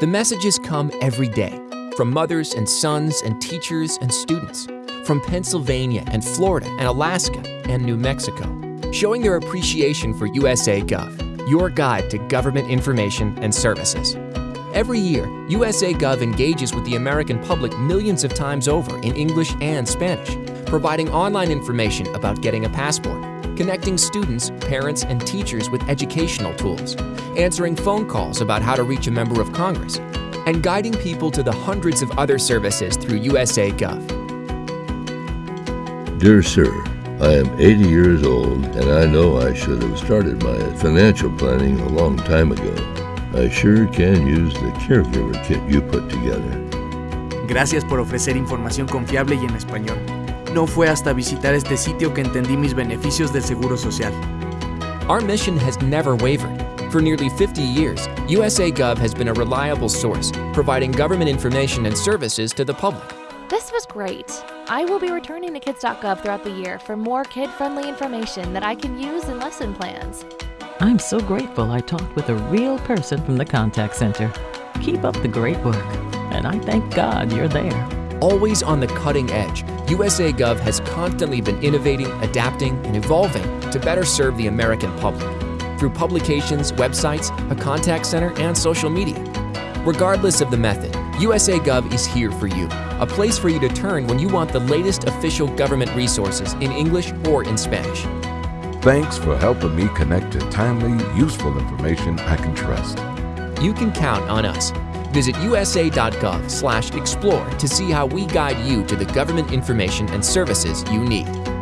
The messages come every day from mothers and sons and teachers and students, from Pennsylvania and Florida and Alaska and New Mexico, showing their appreciation for USA Gov, your guide to government information and services. Every year, USA Gov engages with the American public millions of times over in English and Spanish, providing online information about getting a passport, connecting students, parents, and teachers with educational tools, answering phone calls about how to reach a member of Congress, and guiding people to the hundreds of other services through USA Gov. Dear Sir, I am 80 years old and I know I should have started my financial planning a long time ago. I sure can use the caregiver kit you put together. Gracias por ofrecer información confiable y en español. No fue hasta visitar este sitio que entendí mis beneficios del Seguro Social. Our mission has never wavered. For nearly 50 years, USA Gov has been a reliable source, providing government information and services to the public. This was great. I will be returning to kids.gov throughout the year for more kid-friendly information that I can use in lesson plans. I'm so grateful I talked with a real person from the contact center. Keep up the great work, and I thank God you're there. Always on the cutting edge, USA Gov has constantly been innovating, adapting, and evolving to better serve the American public through publications, websites, a contact center, and social media. Regardless of the method, USA Gov is here for you, a place for you to turn when you want the latest official government resources in English or in Spanish. Thanks for helping me connect to timely, useful information I can trust. You can count on us. Visit usa.gov/explore to see how we guide you to the government information and services you need.